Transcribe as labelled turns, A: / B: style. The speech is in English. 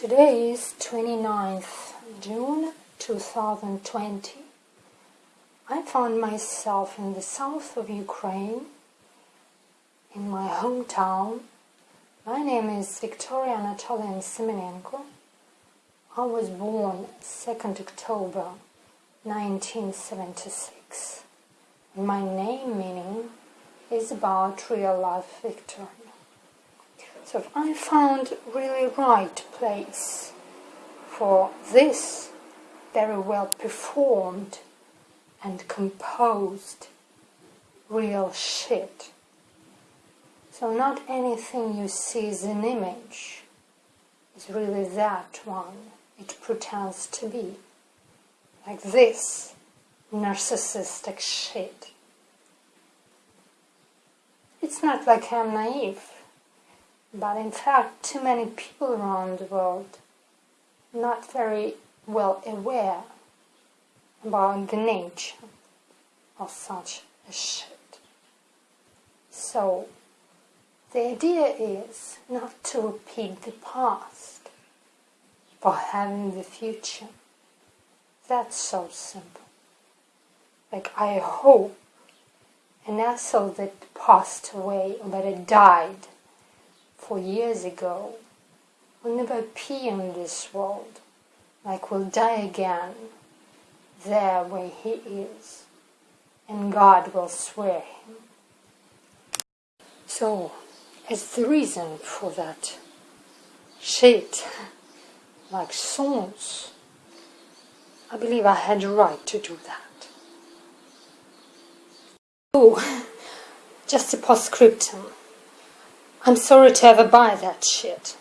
A: Today is 29th June 2020. I found myself in the south of Ukraine, in my hometown. My name is Victoria Anatolian Semenenko. I was born 2nd October 1976. My name meaning is about real life victory. So I found really right place for this very well performed and composed real shit. So not anything you see as an image is really that one it pretends to be. Like this narcissistic shit. It's not like I'm naive. But in fact, too many people around the world not very well aware about the nature of such a shit. So, the idea is not to repeat the past, but having the future. That's so simple. Like, I hope an asshole that passed away or that died four years ago will never appear in this world, like will die again there where he is, and God will swear him. So, as the reason for that shit, like songs, I believe I had a right to do that. Oh, just a postscriptum. I'm sorry to ever buy that shit.